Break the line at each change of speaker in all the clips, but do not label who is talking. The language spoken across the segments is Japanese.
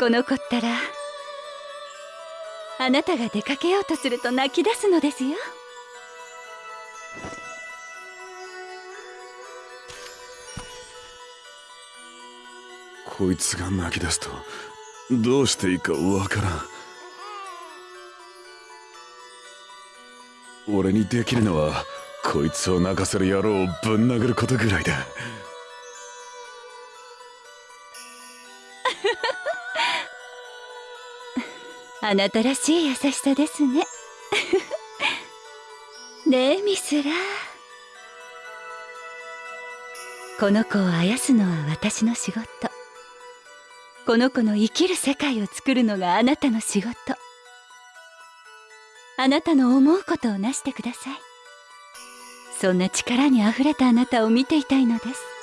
この子ったらあなたが出かけようとすると泣き出すのですよ。
こいつが泣き出すとどうしていいかわからん。俺にできるのはこいつを泣かせる野郎をぶん殴ることぐらいだ。
あなたらしい優しさですね。ねえミスラこの子をあやすのは私の仕事。この子の生きる世界を作るのがあなたの仕事。あなたの思うことをなしてください。そんな力にあふれたあなたを見ていたいのです。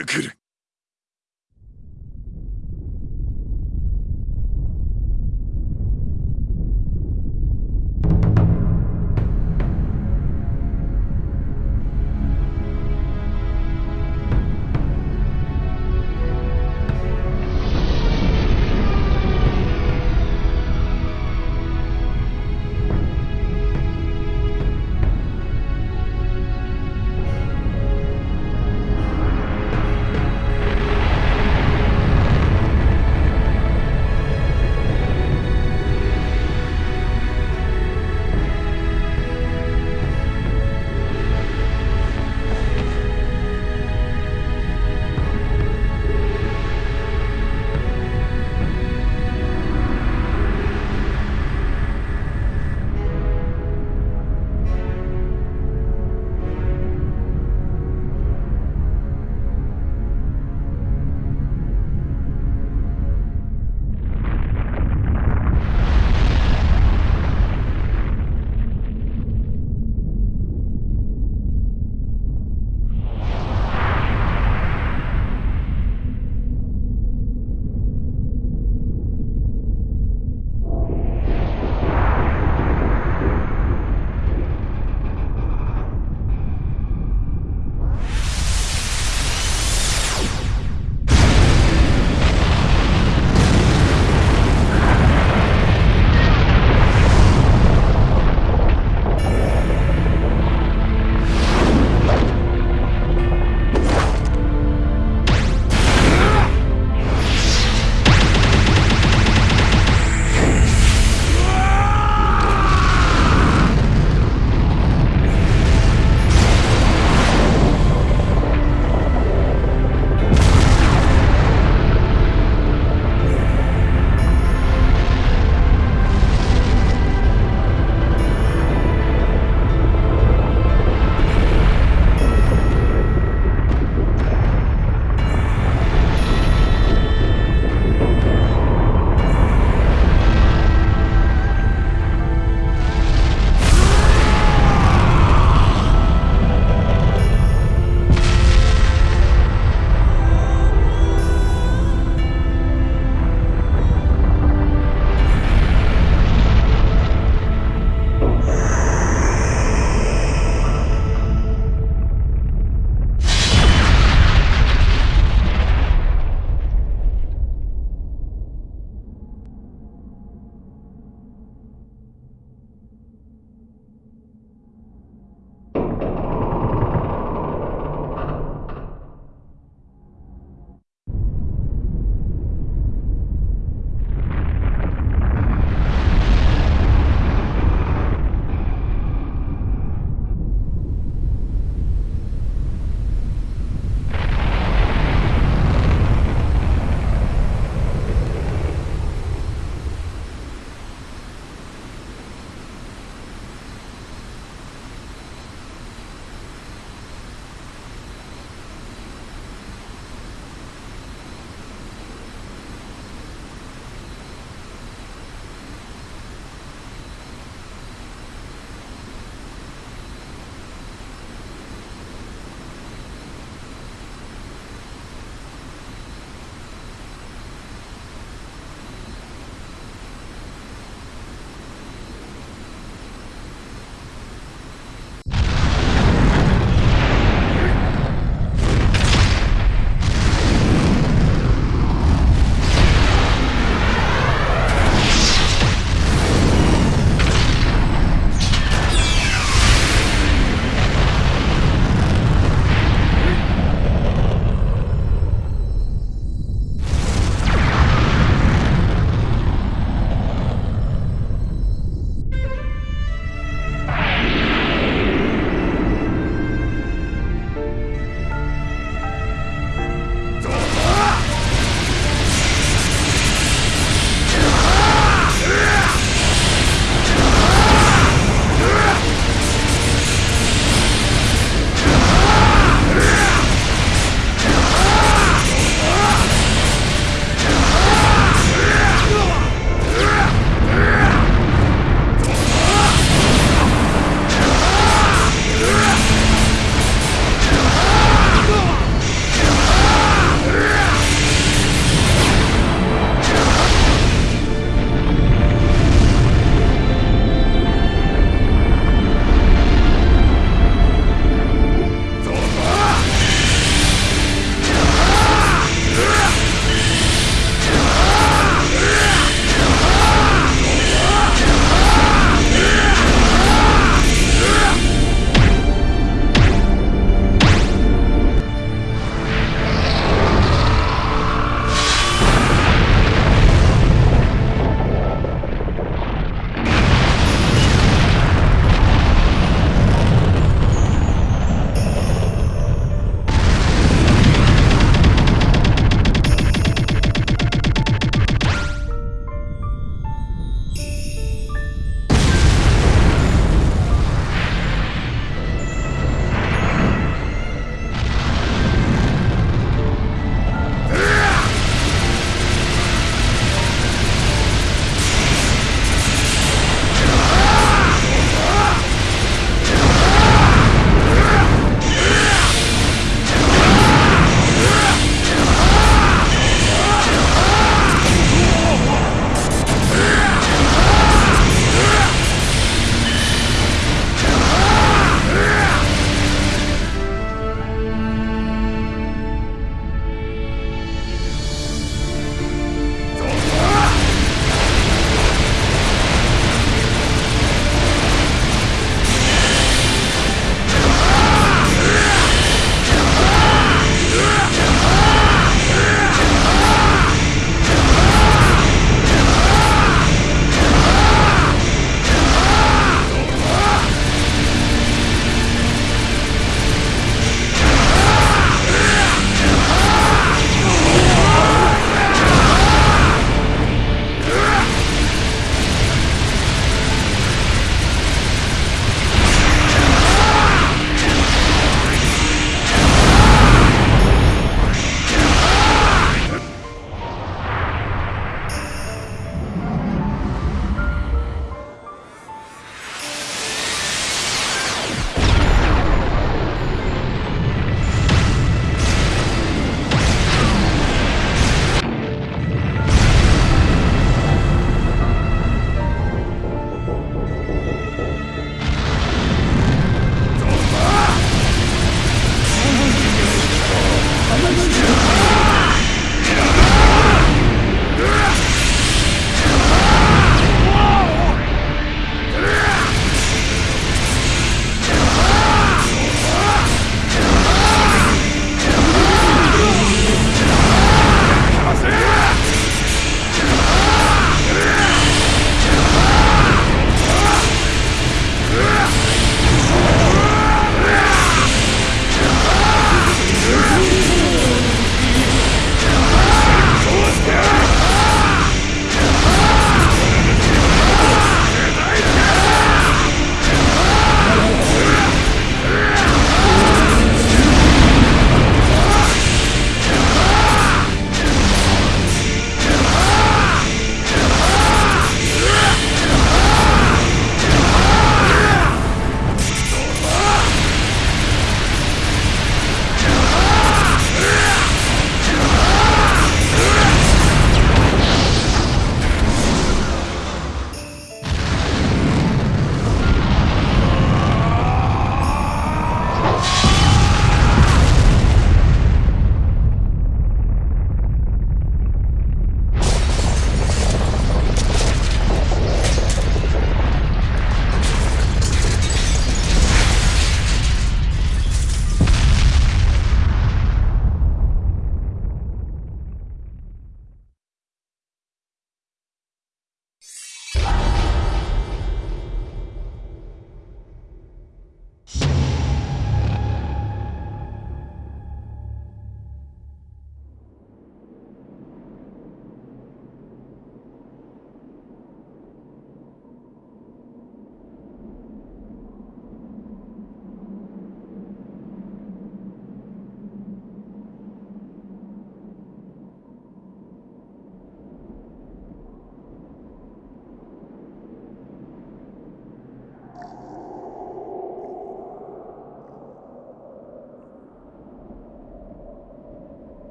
っ
て
くる。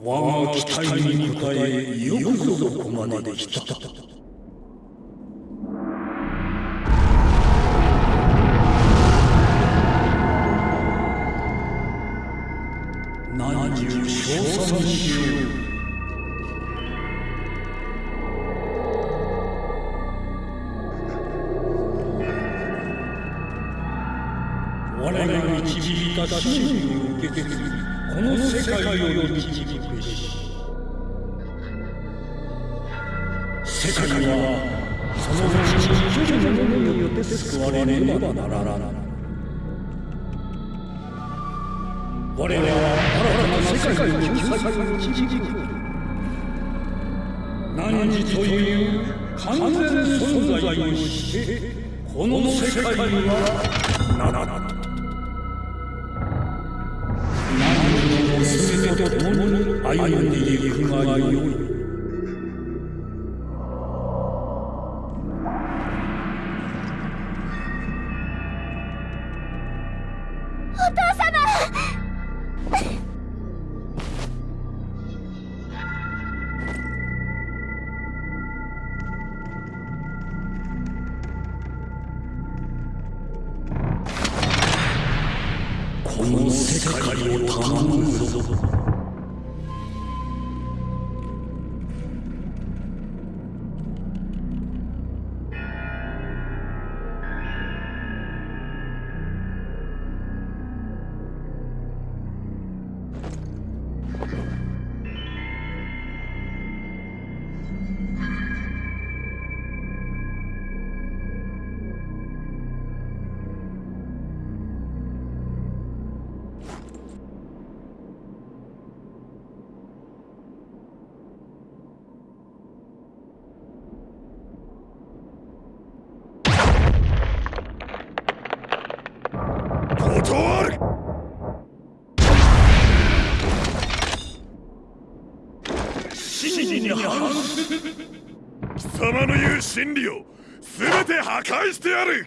我が期待に応えよくぞここまで来た。世界はそのうちに一人の者によって救われねばならない我らは新たな世界の救済を導く何時という完全存在をしてこの世界はならない娘と共に歩んでいくがよいこの世界を頼むぞ真理
を全て破壊してやる。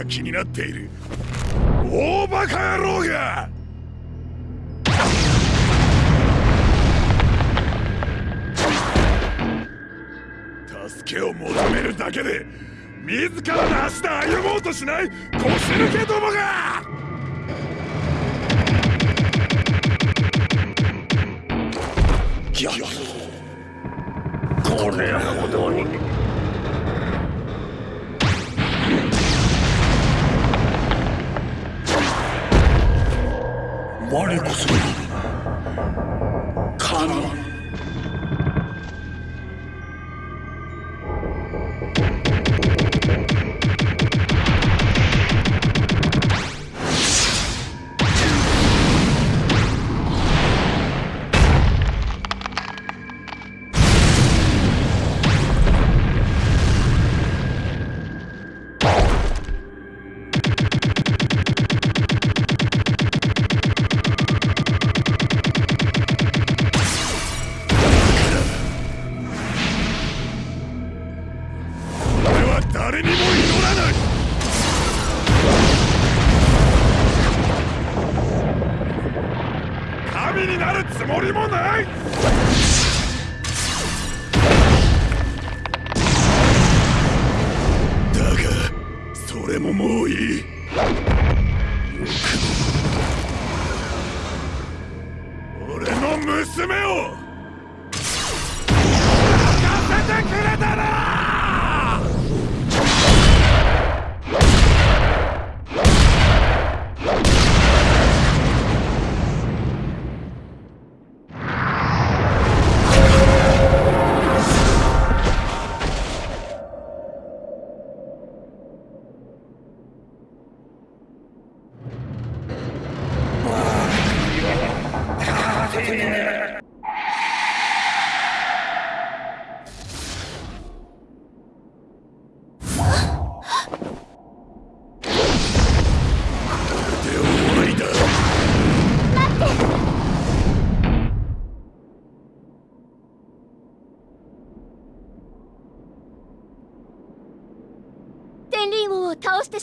た
気になっている。大バカ野郎が!助けを求めるだけで自らの足で歩もうとしない。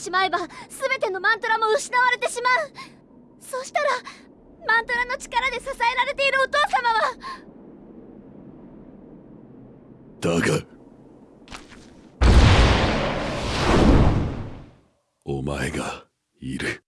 しまえば全てのマントラも失われてしまうそしたらマントラの力で支えられているお父様は
だが。お前がいる。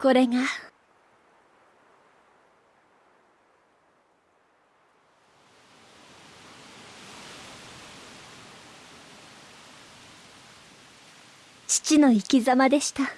これが。父の生き様でした。